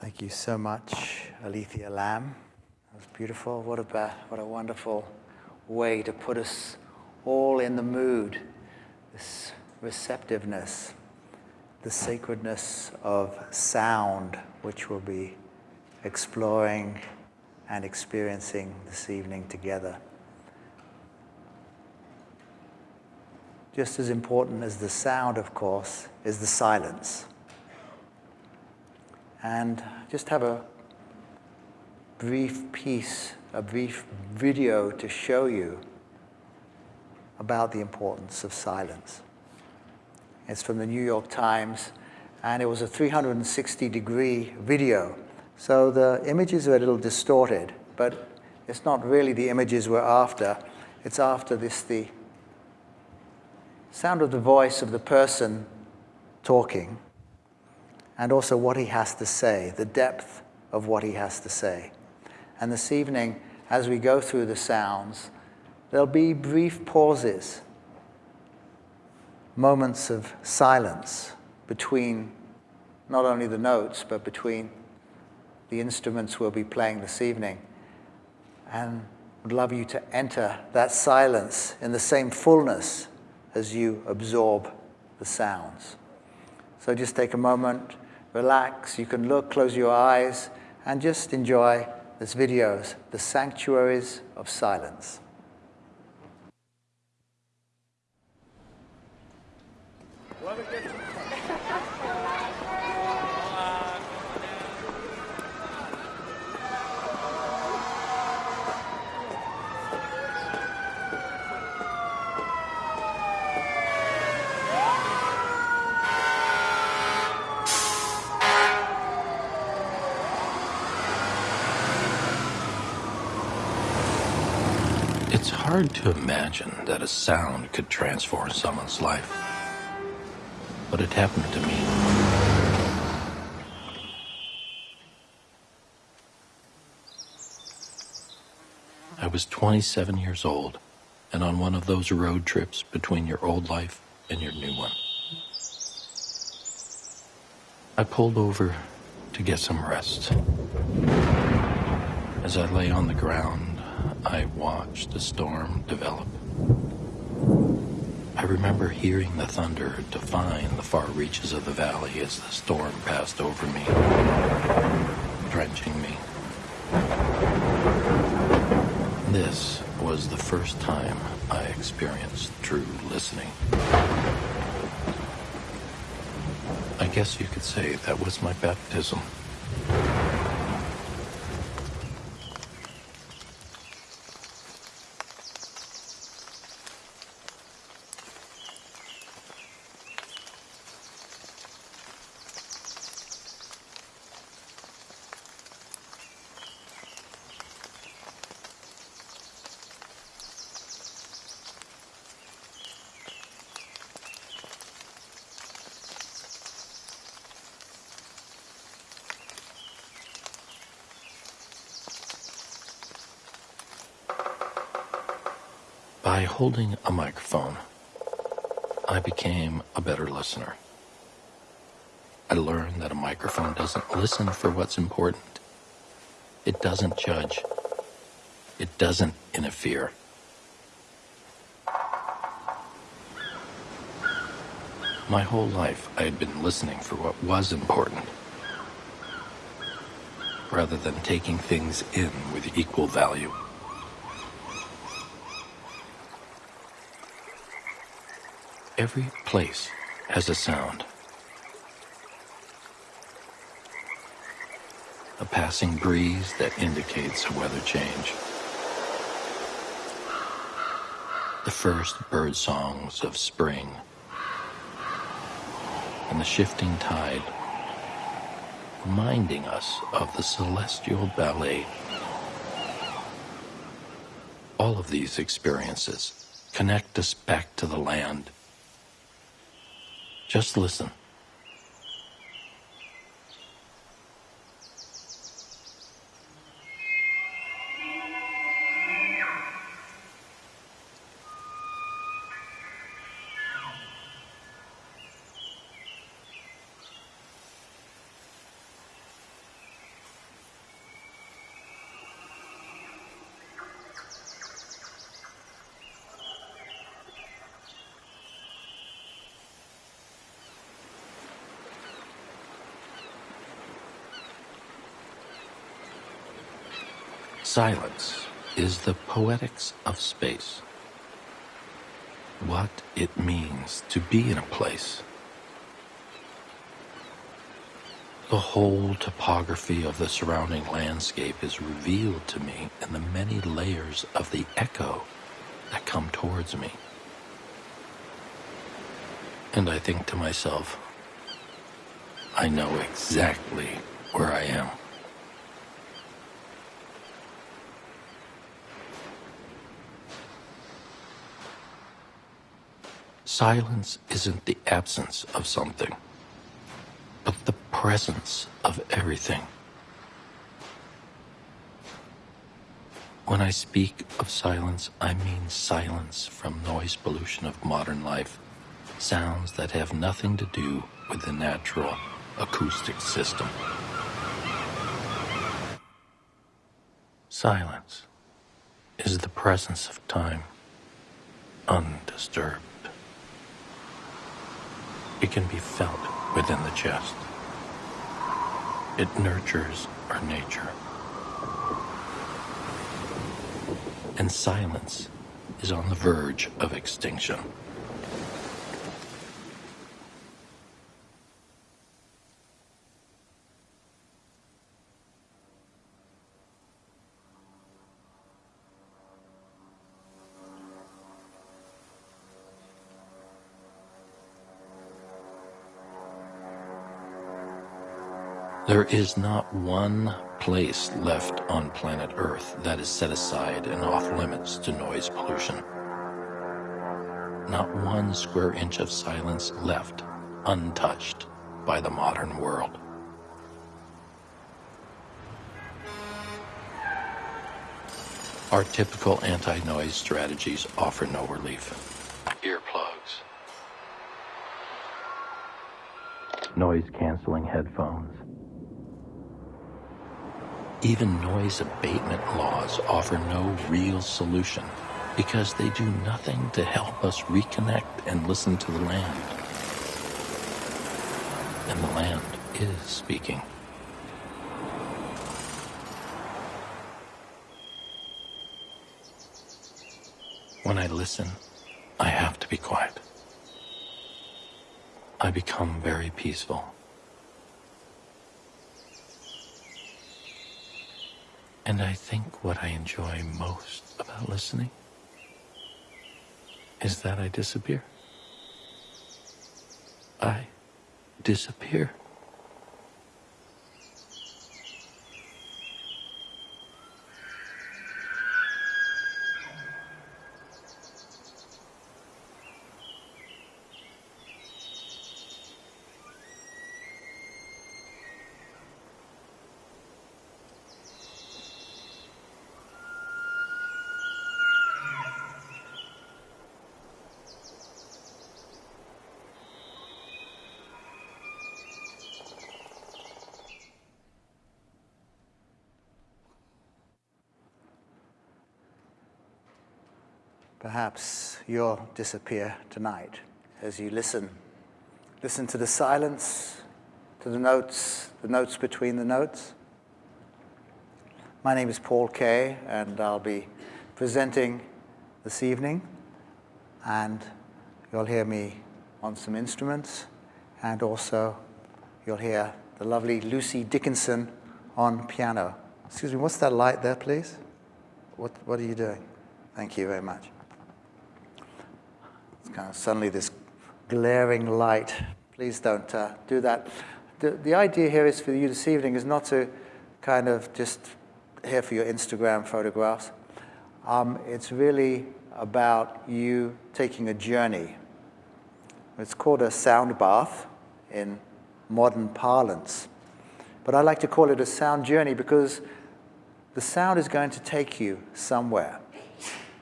Thank you so much, Alethea Lamb. That was beautiful. What a, what a wonderful way to put us all in the mood, this receptiveness, the sacredness of sound, which we'll be exploring and experiencing this evening together. Just as important as the sound, of course, is the silence and just have a brief piece, a brief video to show you about the importance of silence. It's from the New York Times, and it was a 360 degree video. So the images are a little distorted, but it's not really the images we're after. It's after this, the sound of the voice of the person talking and also what he has to say, the depth of what he has to say. And this evening, as we go through the sounds, there'll be brief pauses, moments of silence between not only the notes, but between the instruments we'll be playing this evening. And would love you to enter that silence in the same fullness as you absorb the sounds. So just take a moment relax. You can look, close your eyes, and just enjoy this videos, The Sanctuaries of Silence. Hard to imagine that a sound could transform someone's life. But it happened to me. I was 27 years old and on one of those road trips between your old life and your new one. I pulled over to get some rest. As I lay on the ground, I watched the storm develop. I remember hearing the thunder define the far reaches of the valley as the storm passed over me, drenching me. This was the first time I experienced true listening. I guess you could say that was my baptism. By holding a microphone, I became a better listener. I learned that a microphone doesn't listen for what's important. It doesn't judge. It doesn't interfere. My whole life, I had been listening for what was important, rather than taking things in with equal value. Every place has a sound. A passing breeze that indicates a weather change. The first bird songs of spring. And the shifting tide reminding us of the celestial ballet. All of these experiences connect us back to the land just listen. Silence is the poetics of space. What it means to be in a place. The whole topography of the surrounding landscape is revealed to me in the many layers of the echo that come towards me. And I think to myself, I know exactly where I am. Silence isn't the absence of something, but the presence of everything. When I speak of silence, I mean silence from noise pollution of modern life, sounds that have nothing to do with the natural acoustic system. Silence is the presence of time, undisturbed. It can be felt within the chest. It nurtures our nature. And silence is on the verge of extinction. There is not one place left on planet Earth that is set aside and off limits to noise pollution. Not one square inch of silence left untouched by the modern world. Our typical anti-noise strategies offer no relief. Earplugs, noise-canceling headphones, even noise abatement laws offer no real solution because they do nothing to help us reconnect and listen to the land. And the land is speaking. When I listen, I have to be quiet. I become very peaceful. And I think what I enjoy most about listening is that I disappear. I disappear. Perhaps you'll disappear tonight as you listen. Listen to the silence, to the notes, the notes between the notes. My name is Paul Kay, and I'll be presenting this evening. And you'll hear me on some instruments, and also you'll hear the lovely Lucy Dickinson on piano. Excuse me, what's that light there, please? What, what are you doing? Thank you very much kind of suddenly this glaring light. Please don't uh, do that. The, the idea here is for you this evening is not to kind of just here for your Instagram photographs. Um, it's really about you taking a journey. It's called a sound bath in modern parlance. But I like to call it a sound journey because the sound is going to take you somewhere.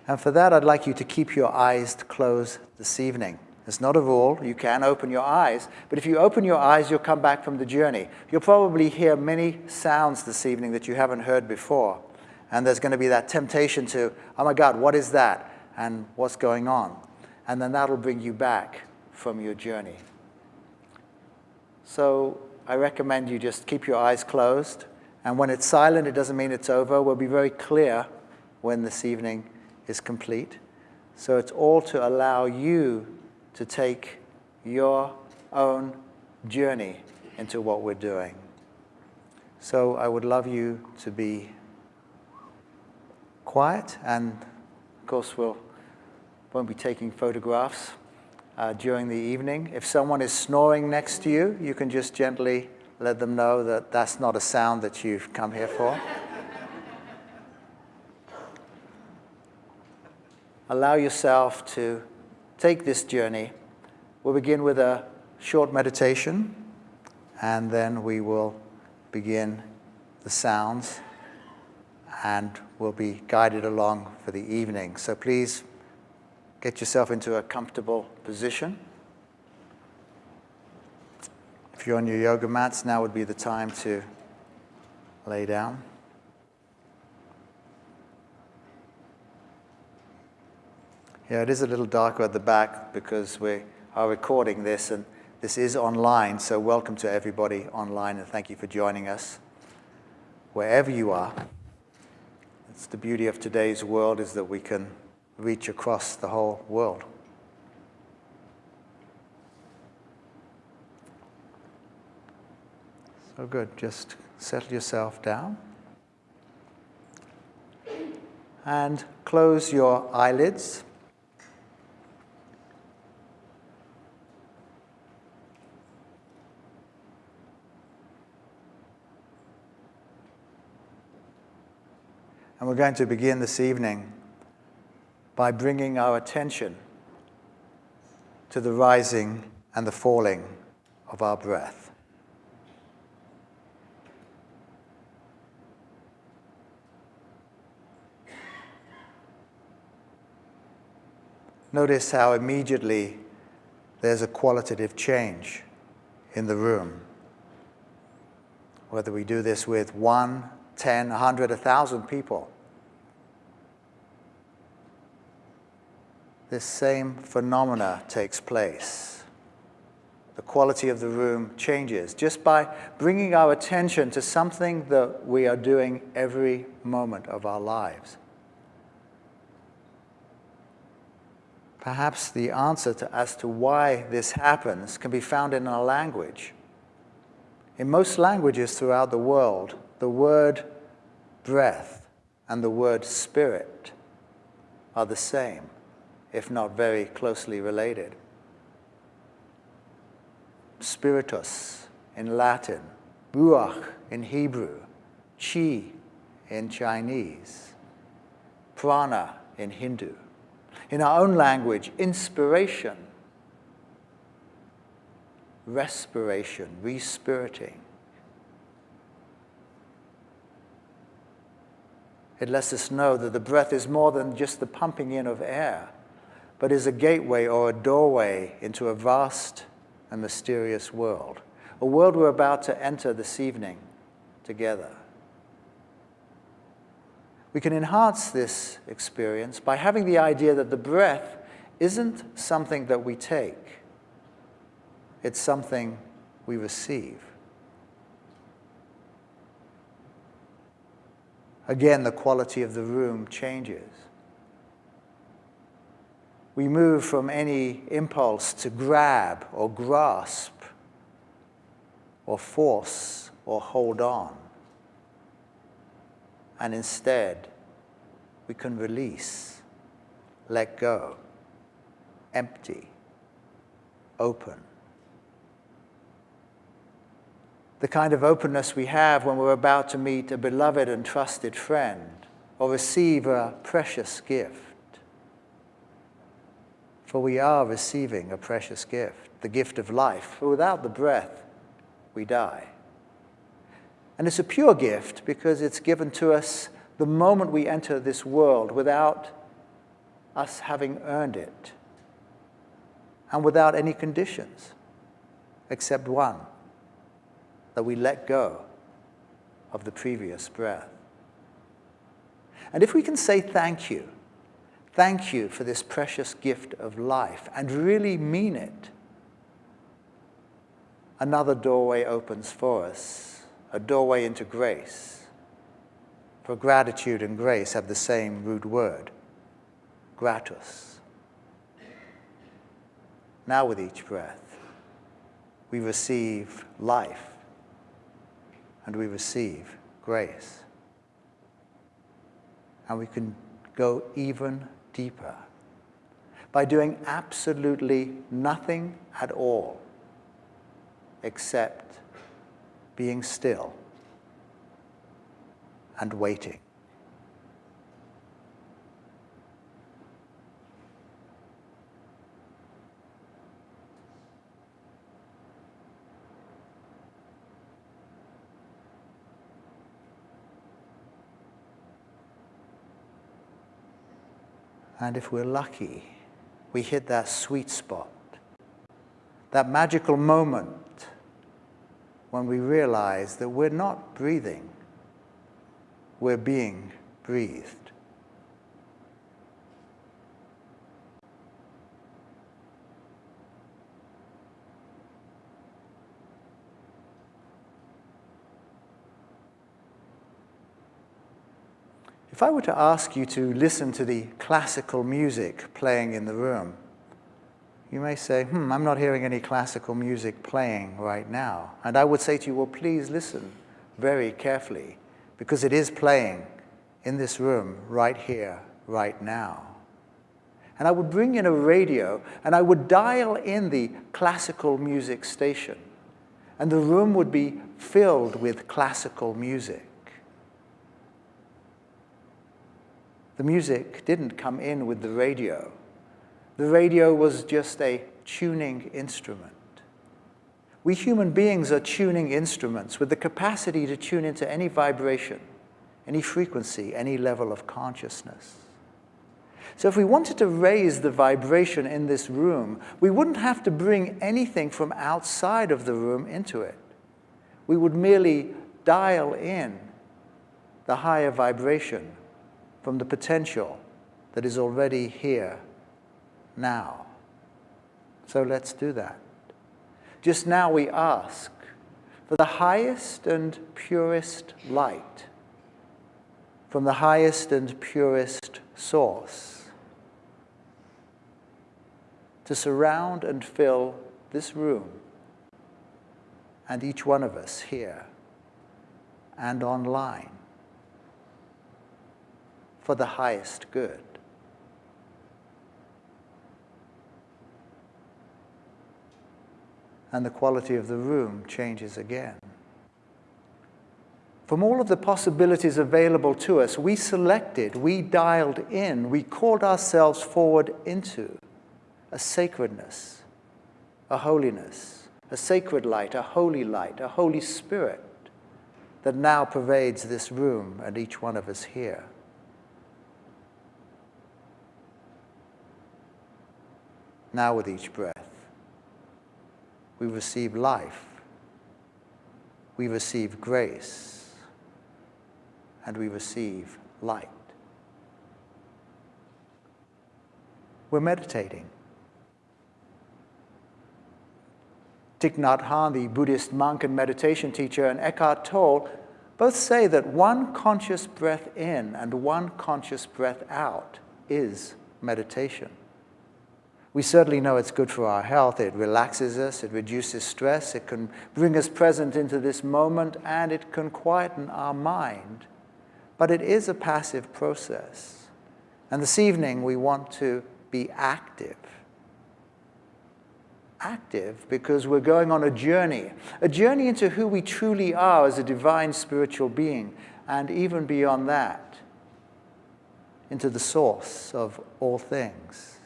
And for that, I'd like you to keep your eyes closed this evening. It's not a rule. You can open your eyes. But if you open your eyes, you'll come back from the journey. You'll probably hear many sounds this evening that you haven't heard before. And there's going to be that temptation to, oh my God, what is that? And what's going on? And then that'll bring you back from your journey. So I recommend you just keep your eyes closed And when it's silent, it doesn't mean it's over. We'll be very clear when this evening is complete. So it's all to allow you to take your own journey into what we're doing. So I would love you to be quiet, and of course, we'll won't be taking photographs uh, during the evening. If someone is snoring next to you, you can just gently let them know that that's not a sound that you've come here for. Allow yourself to take this journey. We'll begin with a short meditation, and then we will begin the sounds, and we'll be guided along for the evening. So please get yourself into a comfortable position. If you're on your yoga mats, now would be the time to lay down. Yeah, it is a little darker at the back because we are recording this and this is online, so welcome to everybody online and thank you for joining us wherever you are. It's the beauty of today's world is that we can reach across the whole world. So good, just settle yourself down and close your eyelids. And we're going to begin this evening by bringing our attention to the rising and the falling of our breath. Notice how immediately there's a qualitative change in the room. Whether we do this with one, 10, 100, 1,000 people. This same phenomena takes place. The quality of the room changes just by bringing our attention to something that we are doing every moment of our lives. Perhaps the answer to, as to why this happens can be found in our language. In most languages throughout the world, the word breath and the word spirit are the same, if not very closely related. Spiritus in Latin, ruach in Hebrew, chi in Chinese, prana in Hindu. In our own language, inspiration, respiration, respiriting. It lets us know that the breath is more than just the pumping in of air, but is a gateway or a doorway into a vast and mysterious world, a world we're about to enter this evening together. We can enhance this experience by having the idea that the breath isn't something that we take, it's something we receive. Again, the quality of the room changes. We move from any impulse to grab or grasp or force or hold on. And instead, we can release, let go, empty, open the kind of openness we have when we're about to meet a beloved and trusted friend or receive a precious gift. For we are receiving a precious gift, the gift of life. For without the breath, we die. And it's a pure gift because it's given to us the moment we enter this world without us having earned it and without any conditions except one that we let go of the previous breath. And if we can say thank you, thank you for this precious gift of life, and really mean it, another doorway opens for us a doorway into grace. For gratitude and grace have the same root word, gratus. Now, with each breath, we receive life and we receive grace. And we can go even deeper by doing absolutely nothing at all except being still and waiting. And if we're lucky, we hit that sweet spot, that magical moment when we realize that we're not breathing, we're being breathed. If I were to ask you to listen to the classical music playing in the room, you may say, hmm, I'm not hearing any classical music playing right now. And I would say to you, well, please listen very carefully, because it is playing in this room right here, right now. And I would bring in a radio and I would dial in the classical music station. And the room would be filled with classical music. The music didn't come in with the radio. The radio was just a tuning instrument. We human beings are tuning instruments with the capacity to tune into any vibration, any frequency, any level of consciousness. So if we wanted to raise the vibration in this room, we wouldn't have to bring anything from outside of the room into it. We would merely dial in the higher vibration from the potential that is already here now. So let's do that. Just now we ask for the highest and purest light from the highest and purest source to surround and fill this room and each one of us here and online for the highest good. And the quality of the room changes again. From all of the possibilities available to us, we selected, we dialed in, we called ourselves forward into a sacredness, a holiness, a sacred light, a holy light, a Holy Spirit that now pervades this room and each one of us here. Now, with each breath, we receive life, we receive grace, and we receive light. We're meditating. Thich Nhat Hanh, the Buddhist monk and meditation teacher, and Eckhart Tolle both say that one conscious breath in and one conscious breath out is meditation. We certainly know it's good for our health. It relaxes us, it reduces stress, it can bring us present into this moment, and it can quieten our mind. But it is a passive process. And this evening we want to be active. Active because we're going on a journey, a journey into who we truly are as a divine spiritual being, and even beyond that, into the source of all things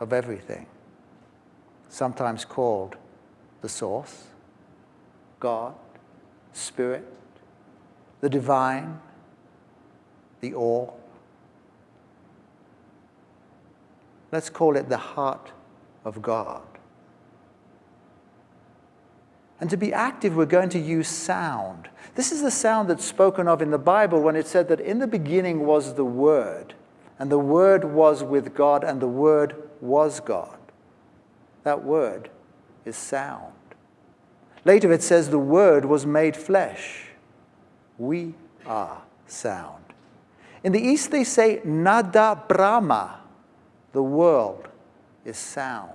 of everything, sometimes called the source, God, Spirit, the divine, the all. Let's call it the heart of God. And to be active, we're going to use sound. This is the sound that's spoken of in the Bible when it said that in the beginning was the Word, and the Word was with God, and the Word was God. That word is sound. Later it says the Word was made flesh We are sound. In the East, they say nada Brahma, the world is sound.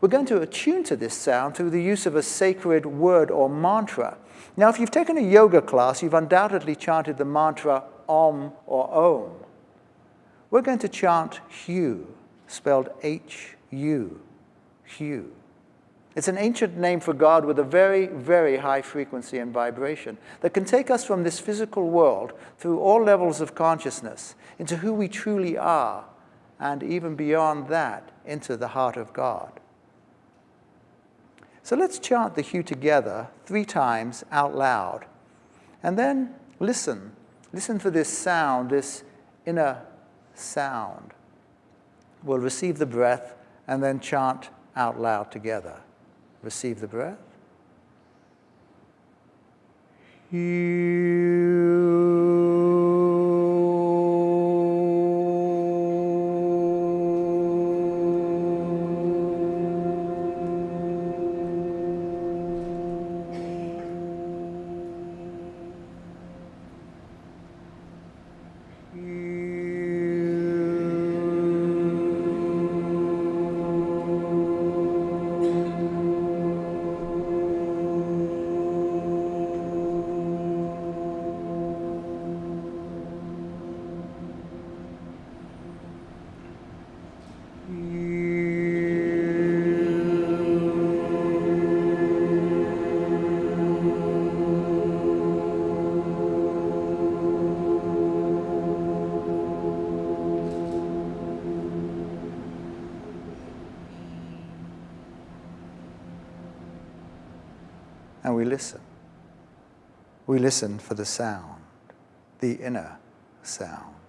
We're going to attune to this sound through the use of a sacred word or mantra. Now, if you've taken a yoga class, you've undoubtedly chanted the mantra Om or Om. We're going to chant Hu, spelled H-U, Hu. It's an ancient name for God with a very, very high frequency and vibration that can take us from this physical world through all levels of consciousness into who we truly are, and even beyond that, into the heart of God. So let's chant the Hu together three times out loud, and then listen. Listen for this sound, this inner sound. We'll receive the breath and then chant out loud together. Receive the breath. and we listen. We listen for the sound, the inner sound.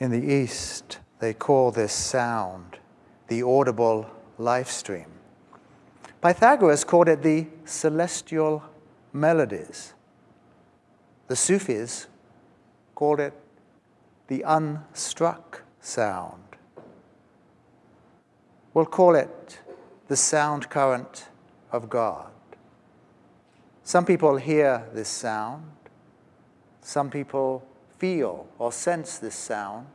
In the East, they call this sound the audible life stream. Pythagoras called it the celestial melodies. The Sufis called it the unstruck sound. We'll call it the sound current of God. Some people hear this sound. Some people feel or sense this sound.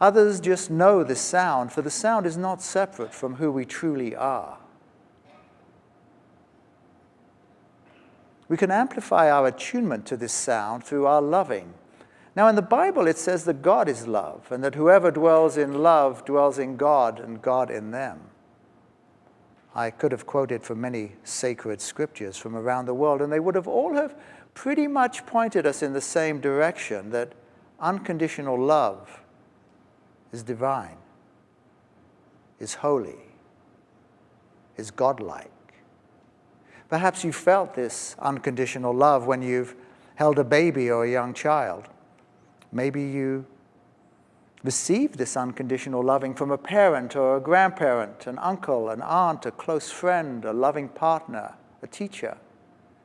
Others just know the sound, for the sound is not separate from who we truly are. We can amplify our attunement to this sound through our loving. Now, in the Bible, it says that God is love, and that whoever dwells in love dwells in God, and God in them. I could have quoted from many sacred scriptures from around the world, and they would have all have pretty much pointed us in the same direction that unconditional love is divine, is holy, is godlike. Perhaps you felt this unconditional love when you've held a baby or a young child. Maybe you received this unconditional loving from a parent or a grandparent, an uncle, an aunt, a close friend, a loving partner, a teacher.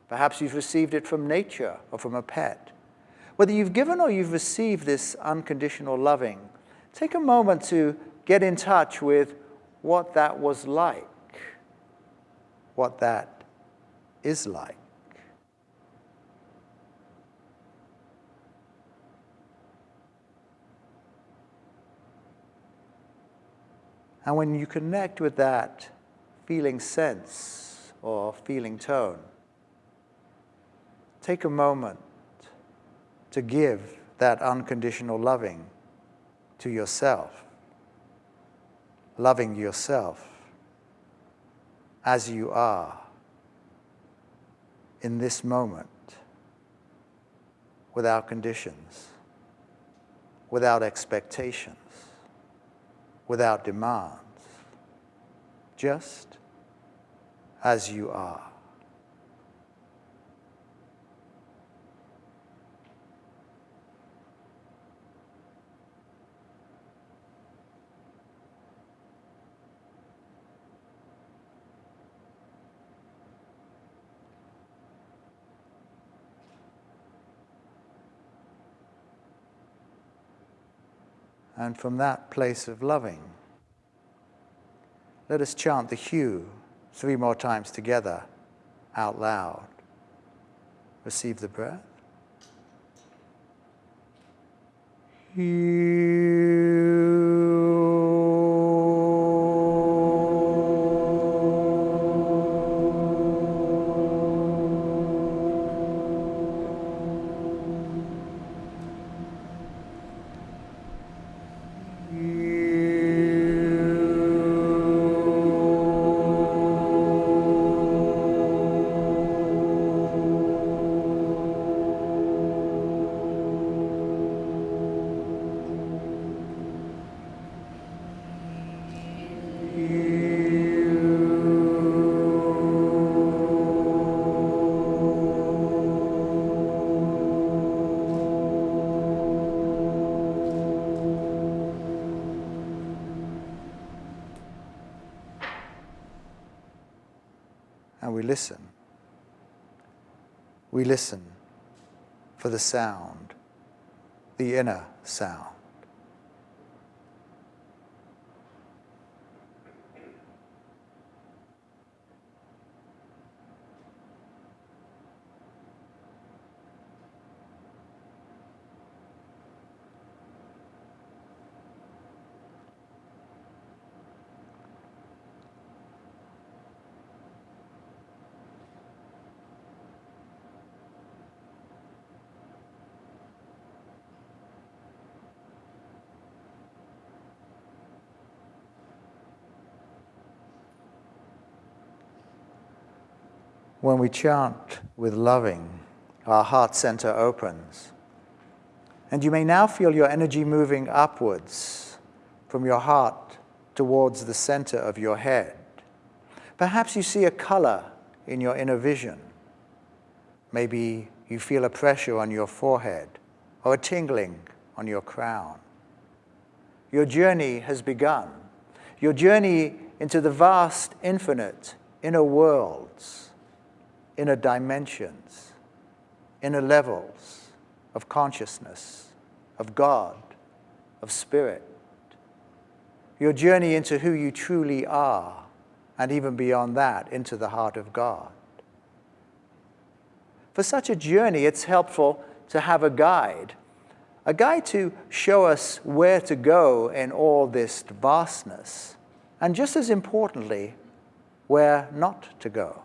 Perhaps you've received it from nature or from a pet. whether you've given or you've received this unconditional loving, take a moment to get in touch with what that was like, what that is like. And when you connect with that feeling sense or feeling tone, take a moment to give that unconditional loving to yourself, loving yourself as you are in this moment, without conditions, without expectations without demands, just as you are. And from that place of loving, let us chant the HU three more times together out loud. Receive the breath. and listen. We listen for the sound, the inner sound. When we chant with loving, our heart center opens. And you may now feel your energy moving upwards from your heart towards the center of your head. Perhaps you see a color in your inner vision. Maybe you feel a pressure on your forehead or a tingling on your crown. Your journey has begun. Your journey into the vast, infinite inner worlds inner dimensions, inner levels of consciousness, of God, of spirit. Your journey into who you truly are, and even beyond that, into the heart of God. For such a journey, it's helpful to have a guide, a guide to show us where to go in all this vastness, and just as importantly, where not to go.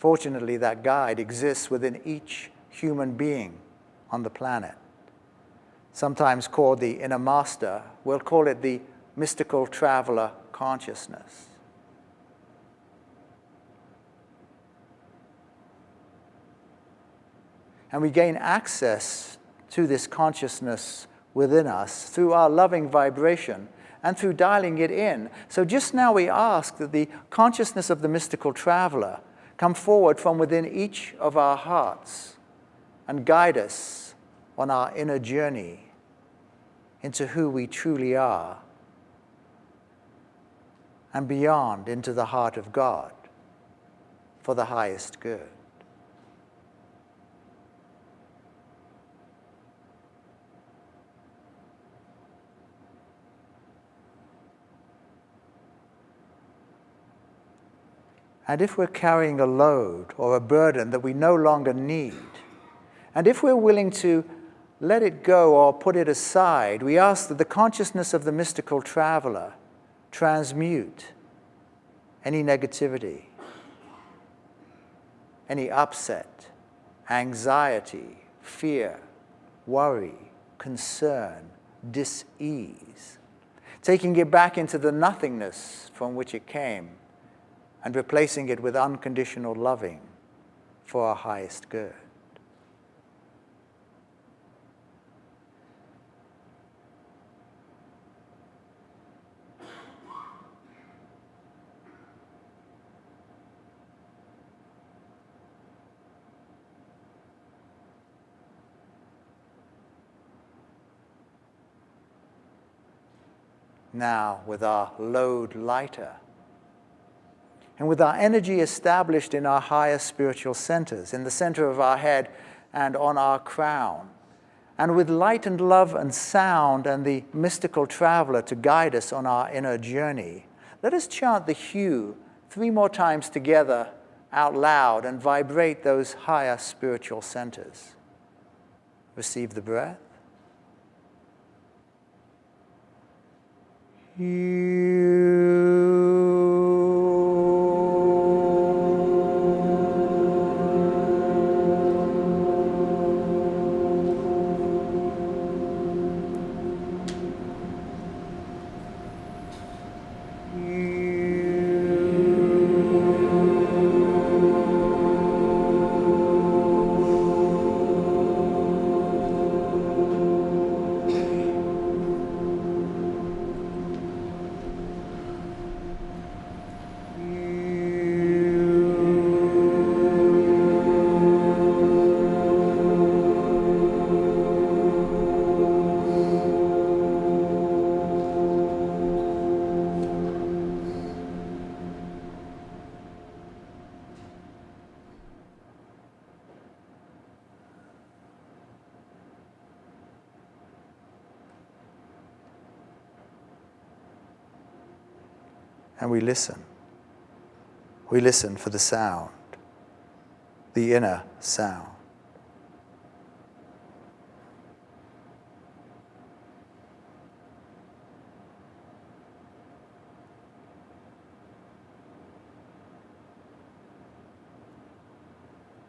Fortunately, that guide exists within each human being on the planet. Sometimes called the inner master, we'll call it the mystical traveler consciousness. And we gain access to this consciousness within us through our loving vibration and through dialing it in. So just now we ask that the consciousness of the mystical traveler come forward from within each of our hearts and guide us on our inner journey into who we truly are and beyond into the heart of God for the highest good. And if we're carrying a load or a burden that we no longer need, and if we're willing to let it go or put it aside, we ask that the consciousness of the mystical traveler transmute any negativity, any upset, anxiety, fear, worry, concern, dis-ease, taking it back into the nothingness from which it came and replacing it with unconditional loving for our highest good. Now, with our load lighter, and with our energy established in our higher spiritual centers, in the center of our head and on our crown, and with light and love and sound and the mystical traveler to guide us on our inner journey, let us chant the HU three more times together out loud and vibrate those higher spiritual centers. Receive the breath. and We listen for the sound, the inner sound.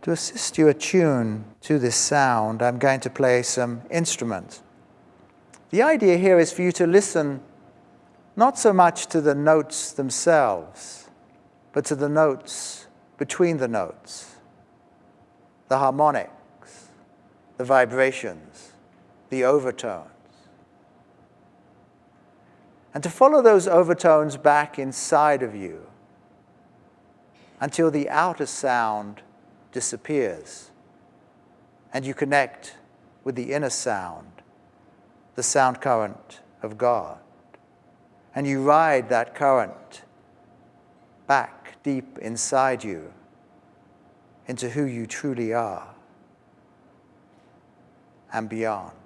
To assist you attune to this sound, I'm going to play some instruments. The idea here is for you to listen not so much to the notes themselves, but to the notes between the notes, the harmonics, the vibrations, the overtones. And to follow those overtones back inside of you until the outer sound disappears and you connect with the inner sound, the sound current of God and you ride that current back deep inside you into who you truly are and beyond.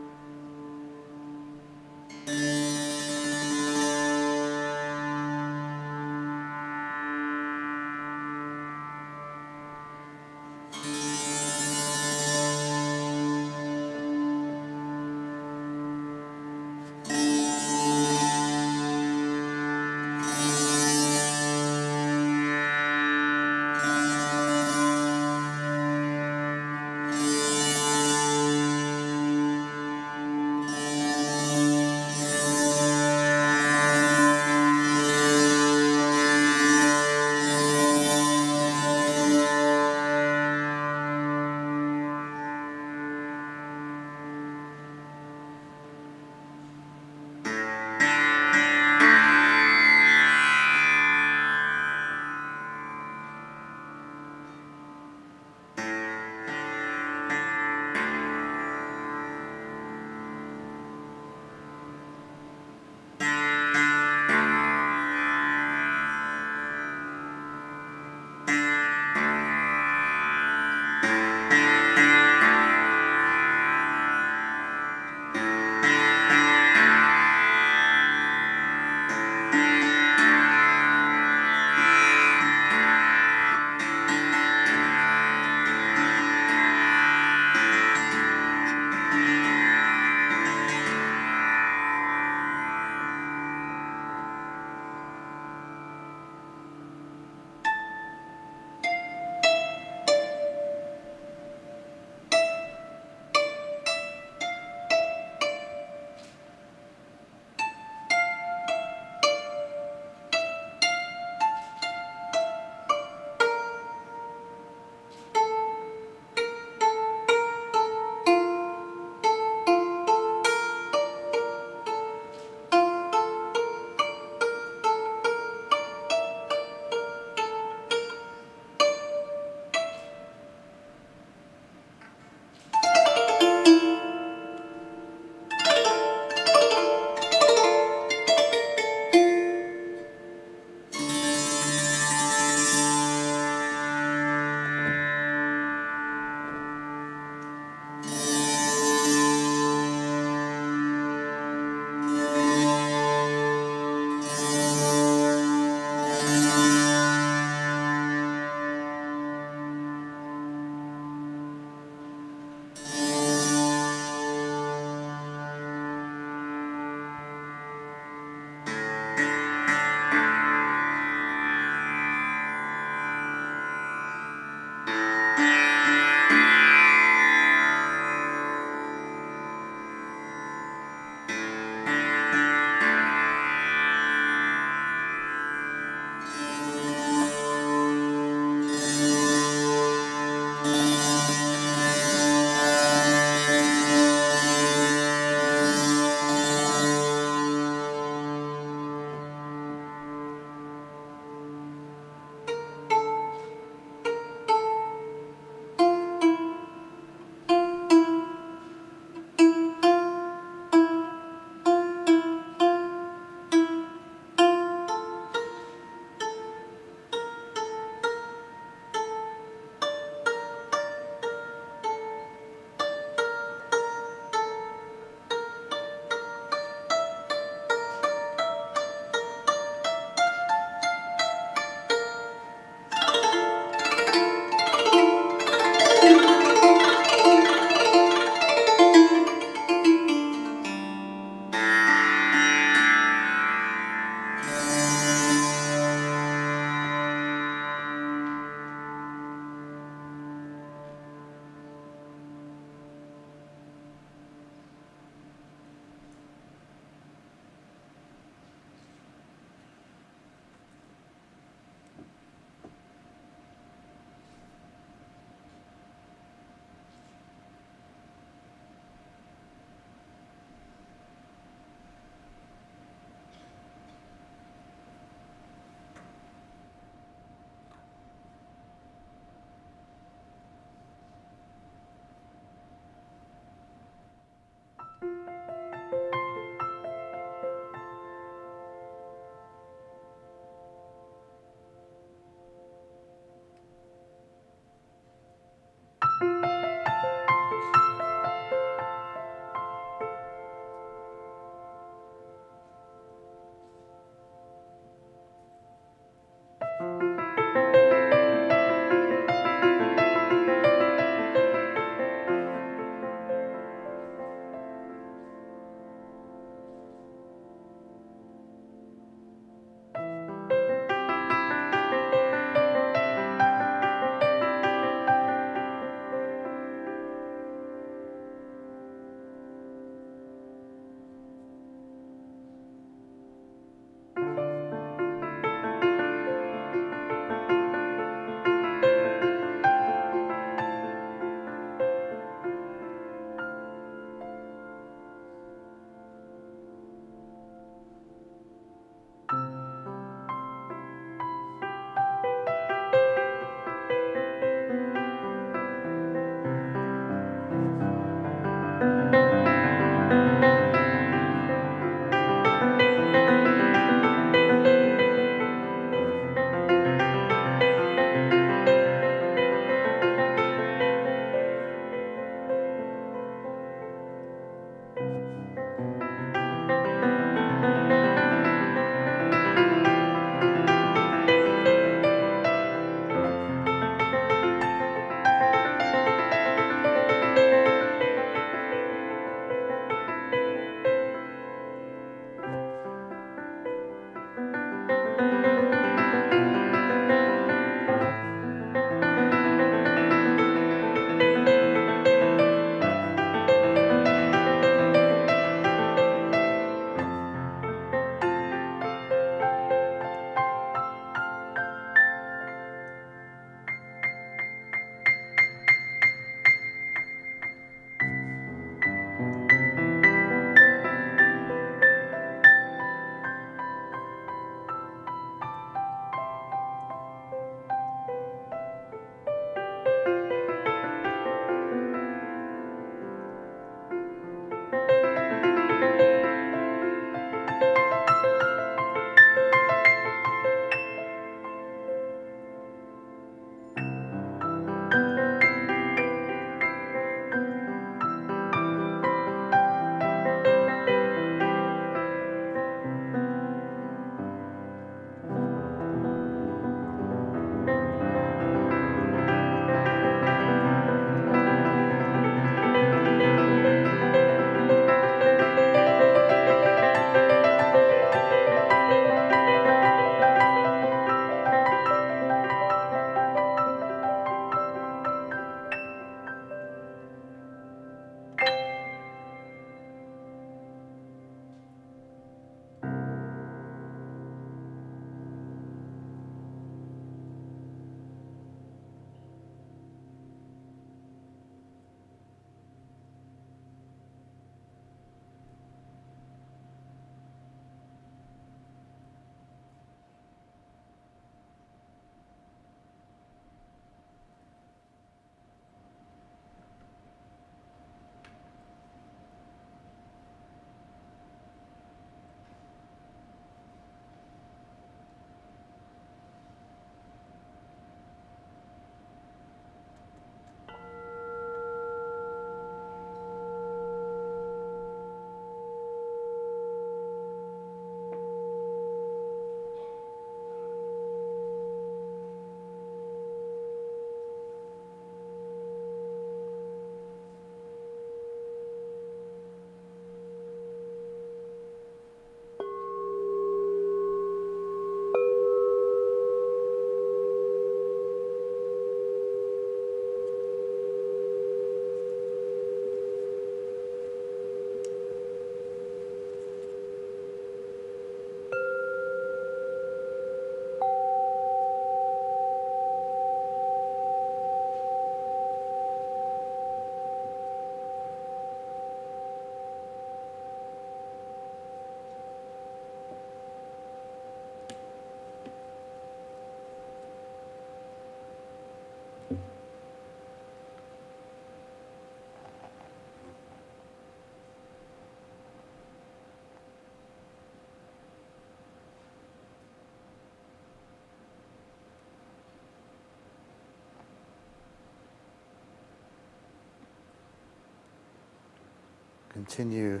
Continue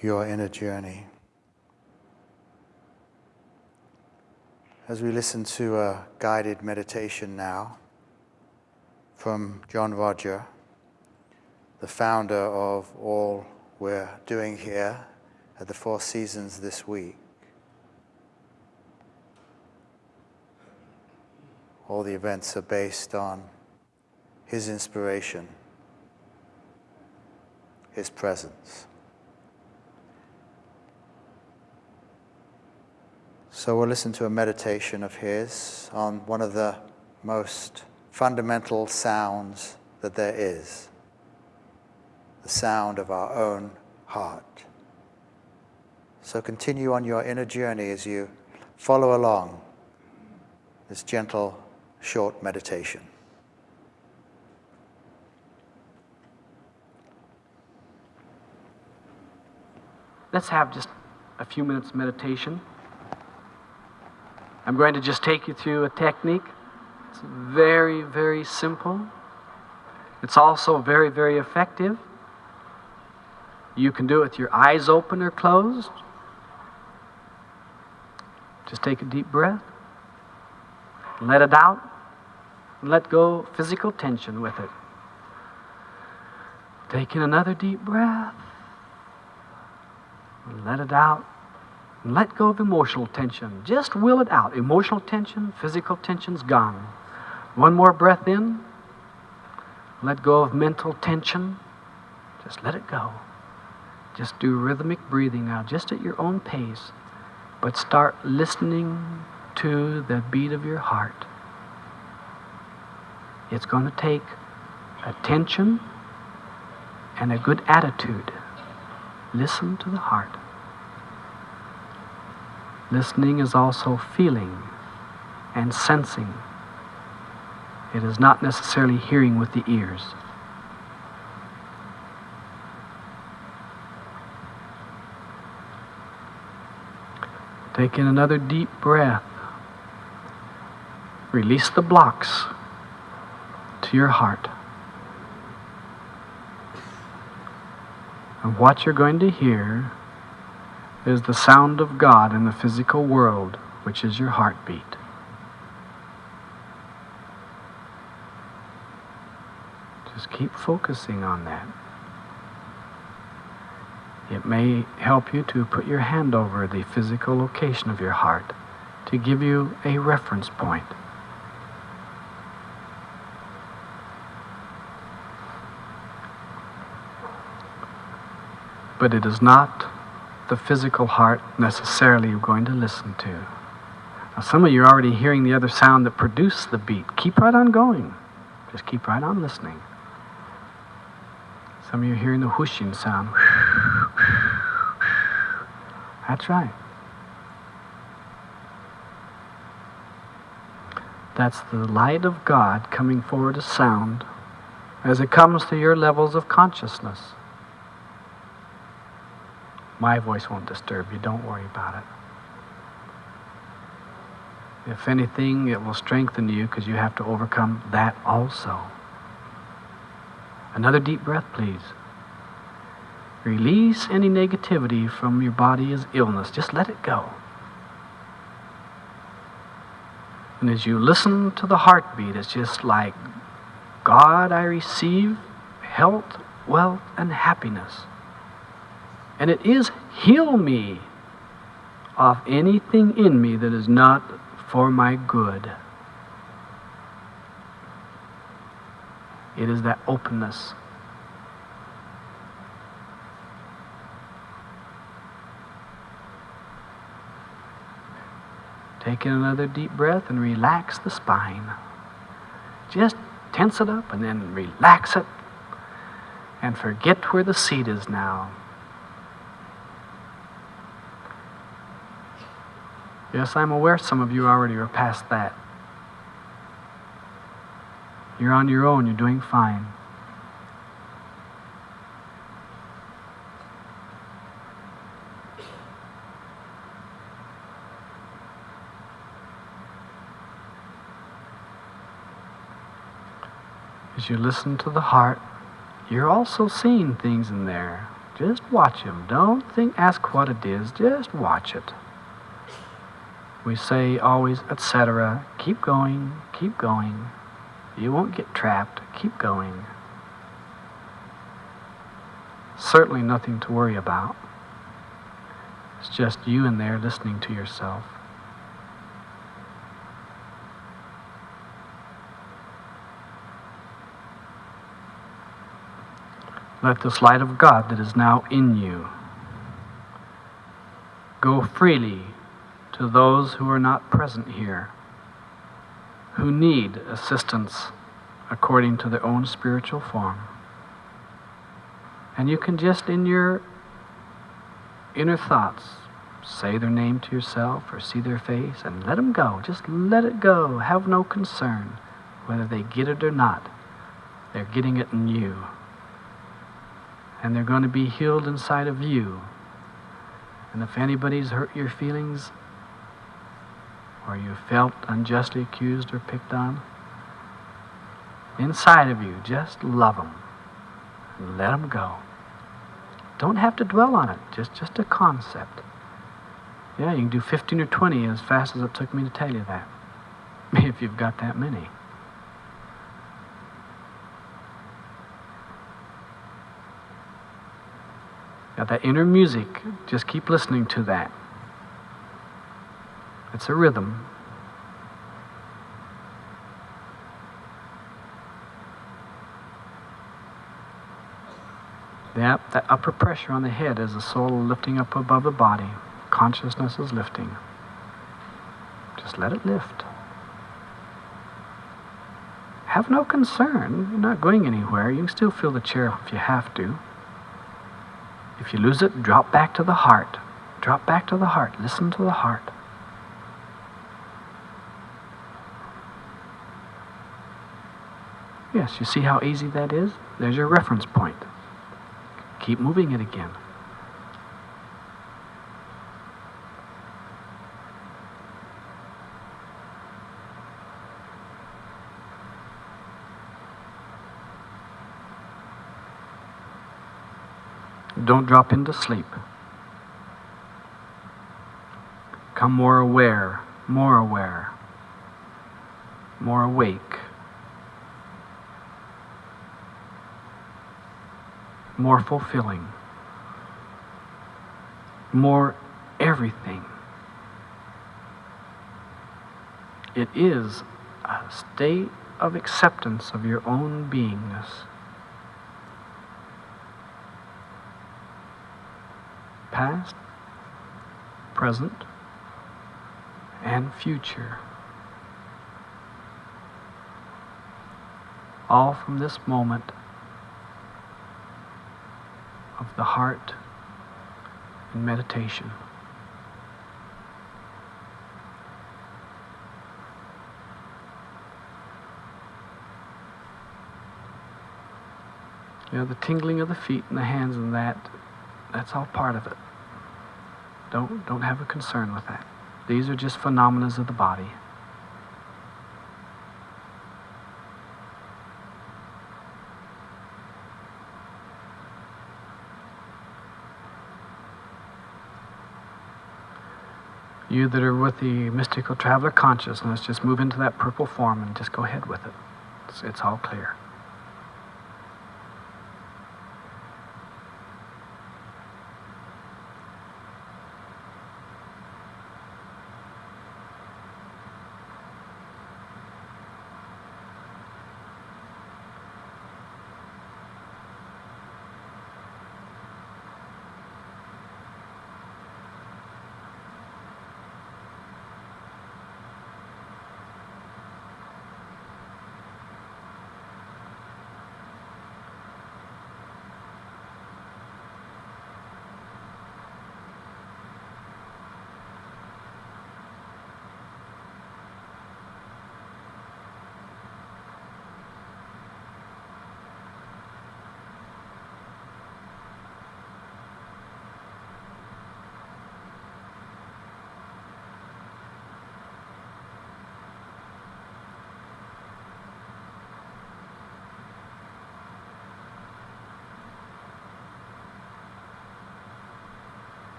your inner journey. As we listen to a guided meditation now from John Roger, the founder of all we're doing here at the Four Seasons this week. All the events are based on his inspiration, his presence. So we'll listen to a meditation of his on one of the most fundamental sounds that there is the sound of our own heart. So continue on your inner journey as you follow along this gentle, short meditation. Let's have just a few minutes meditation. I'm going to just take you through a technique. It's very, very simple. It's also very, very effective. You can do it with your eyes open or closed. Just take a deep breath. Let it out. Let go physical tension with it. Take in another deep breath. Let it out. Let go of emotional tension. Just will it out. Emotional tension, physical tension's gone. One more breath in. Let go of mental tension. Just let it go. Just do rhythmic breathing now, just at your own pace. But start listening to the beat of your heart. It's going to take attention and a good attitude. Listen to the heart. Listening is also feeling and sensing. It is not necessarily hearing with the ears. Take in another deep breath. Release the blocks to your heart. And what you're going to hear is the sound of God in the physical world, which is your heartbeat. Just keep focusing on that. It may help you to put your hand over the physical location of your heart to give you a reference point. But it is not the physical heart necessarily you're going to listen to. Now, some of you are already hearing the other sound that produced the beat. Keep right on going. Just keep right on listening. Some of you are hearing the whooshing sound. That's right. That's the light of God coming forward as sound as it comes to your levels of consciousness. My voice won't disturb you. Don't worry about it. If anything, it will strengthen you because you have to overcome that also. Another deep breath, please. Release any negativity from your body as illness. Just let it go. And as you listen to the heartbeat, it's just like, God, I receive health, wealth, and happiness. And it is heal me of anything in me that is not for my good. It is that openness. Take in another deep breath and relax the spine. Just tense it up and then relax it and forget where the seat is now. Yes, I'm aware some of you already are past that. You're on your own, you're doing fine. As you listen to the heart, you're also seeing things in there. Just watch them. Don't think, ask what it is. Just watch it. We say always, etc. Keep going, keep going. You won't get trapped. Keep going. Certainly nothing to worry about. It's just you in there listening to yourself. Let this light of God that is now in you go freely to those who are not present here, who need assistance according to their own spiritual form. And you can just, in your inner thoughts, say their name to yourself or see their face and let them go. Just let it go. Have no concern whether they get it or not. They're getting it in you. And they're going to be healed inside of you. And if anybody's hurt your feelings, or you felt unjustly accused or picked on, inside of you, just love them and let them go. Don't have to dwell on it, just, just a concept. Yeah, you can do 15 or 20 as fast as it took me to tell you that, if you've got that many. Got that inner music, just keep listening to that. It's a rhythm. Yep, that upper pressure on the head is the soul lifting up above the body. Consciousness is lifting. Just let it lift. Have no concern. You're not going anywhere. You can still feel the chair if you have to. If you lose it, drop back to the heart. Drop back to the heart. Listen to the heart. Yes, you see how easy that is? There's your reference point. Keep moving it again. Don't drop into sleep. Come more aware, more aware, more awake. More fulfilling, more everything. It is a state of acceptance of your own beingness. Past, present, and future. All from this moment the heart in meditation. You know, the tingling of the feet and the hands and that, that's all part of it. Don't, don't have a concern with that. These are just phenomena of the body. You that are with the mystical traveler consciousness, just move into that purple form and just go ahead with it. It's, it's all clear.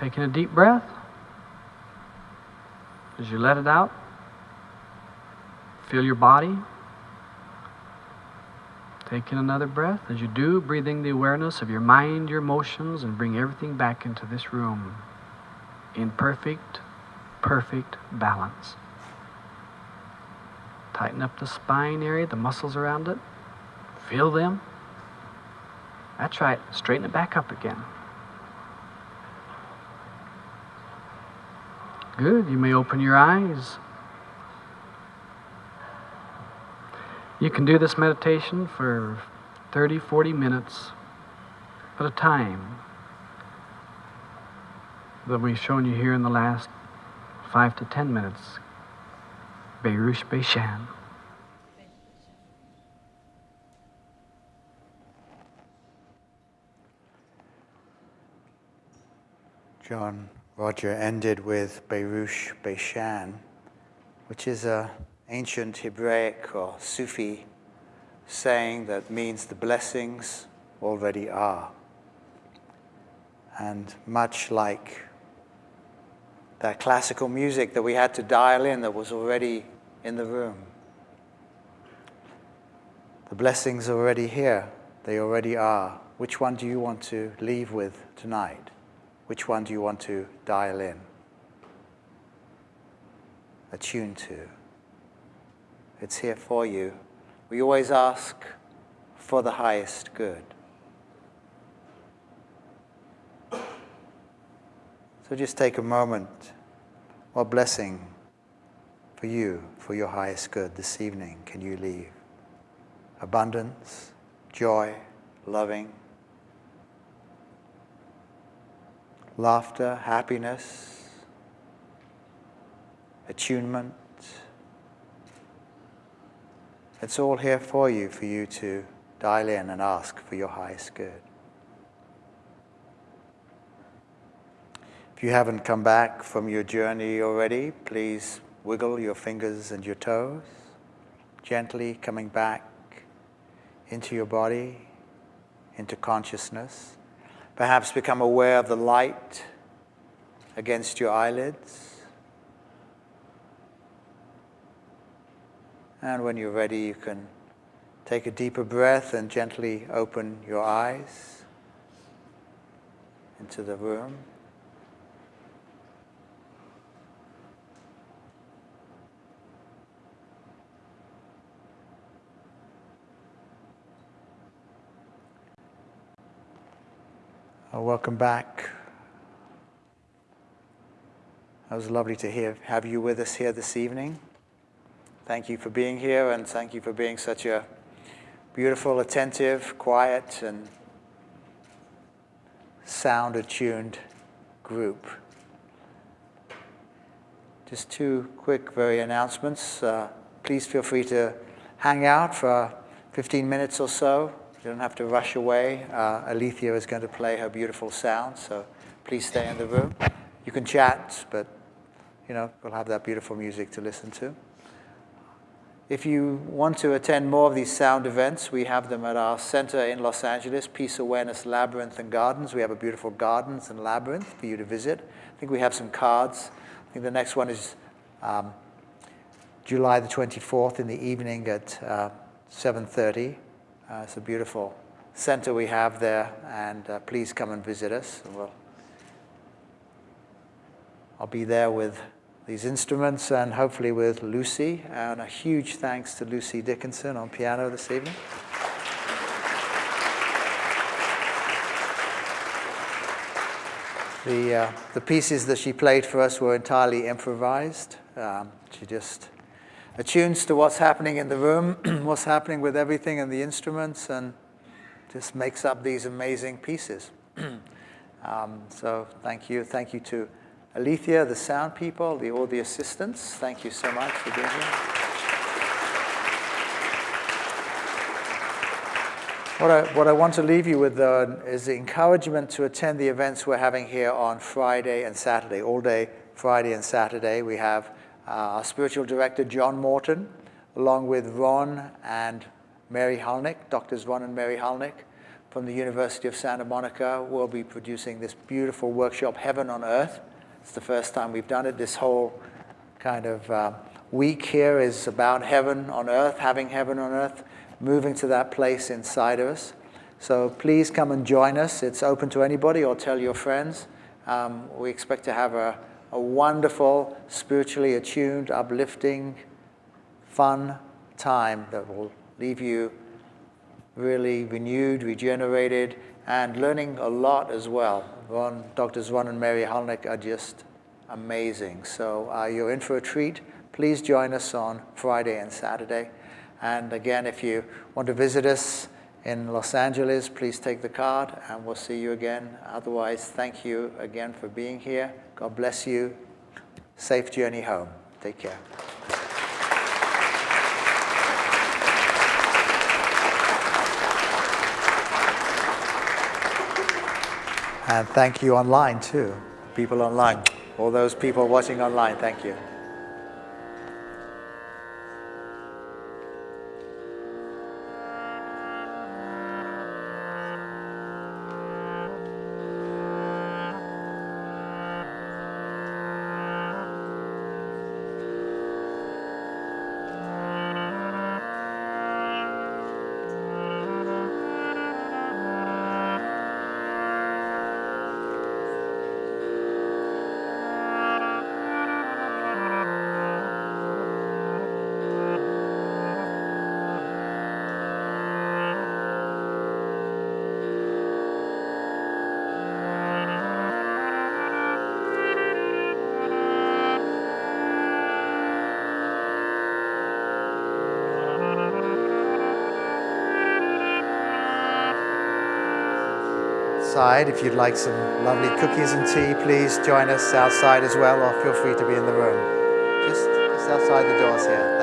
Taking a deep breath. As you let it out, feel your body. Taking another breath. As you do, breathing the awareness of your mind, your emotions, and bring everything back into this room in perfect, perfect balance. Tighten up the spine area, the muscles around it. Feel them. That's right. Straighten it back up again. Good. You may open your eyes. You can do this meditation for 30, 40 minutes at a time that we've shown you here in the last five to ten minutes. Baruch Bashan. John Roger ended with Baruch Bashan, which is an ancient Hebraic or Sufi saying that means the blessings already are. And much like that classical music that we had to dial in that was already in the room, the blessings are already here, they already are. Which one do you want to leave with tonight? Which one do you want to dial in? Attune to. It's here for you. We always ask for the highest good. So just take a moment. What blessing for you, for your highest good this evening can you leave? Abundance, joy, loving, laughter, happiness, attunement. It's all here for you, for you to dial in and ask for your highest good. If you haven't come back from your journey already, please wiggle your fingers and your toes, gently coming back into your body, into consciousness. Perhaps become aware of the light against your eyelids. And when you're ready, you can take a deeper breath and gently open your eyes into the room. Welcome back. It was lovely to hear, have you with us here this evening. Thank you for being here, and thank you for being such a beautiful, attentive, quiet, and sound attuned group. Just two quick, very announcements. Uh, please feel free to hang out for 15 minutes or so you don't have to rush away. Uh, Alethea is going to play her beautiful sound, so please stay in the room. You can chat, but you know, we'll have that beautiful music to listen to. If you want to attend more of these sound events, we have them at our center in Los Angeles, Peace Awareness Labyrinth and Gardens. We have a beautiful gardens and labyrinth for you to visit. I think we have some cards. I think the next one is um, July the 24th in the evening at uh, 7.30. Uh, it's a beautiful center we have there, and uh, please come and visit us. We'll, I'll be there with these instruments and hopefully with Lucy. And a huge thanks to Lucy Dickinson on piano this evening. The, uh, the pieces that she played for us were entirely improvised. Um, she just attunes to what's happening in the room, what's happening with everything and the instruments, and just makes up these amazing pieces. um, so thank you. Thank you to Alethea, the sound people, the, all the assistants. Thank you so much for being here. What I, what I want to leave you with, though, is the encouragement to attend the events we're having here on Friday and Saturday, all day Friday and Saturday. We have our spiritual director, John Morton, along with Ron and Mary Hulnick, Doctors Ron and Mary Hulnick, from the University of Santa Monica will be producing this beautiful workshop, Heaven on Earth. It's the first time we've done it. This whole kind of uh, week here is about heaven on earth, having heaven on earth, moving to that place inside of us. So please come and join us. It's open to anybody or tell your friends. Um, we expect to have a, a wonderful, spiritually attuned, uplifting, fun time that will leave you really renewed, regenerated, and learning a lot as well. Ron, Doctors Ron and Mary Hulnick are just amazing. So uh, you're in for a treat. Please join us on Friday and Saturday. And again, if you want to visit us in Los Angeles, please take the card and we'll see you again. Otherwise, thank you again for being here. God bless you. Safe journey home. Take care. And thank you online too, people online. All those people watching online, thank you. Outside. If you'd like some lovely cookies and tea, please join us outside as well, or feel free to be in the room. Just, just outside the doors here.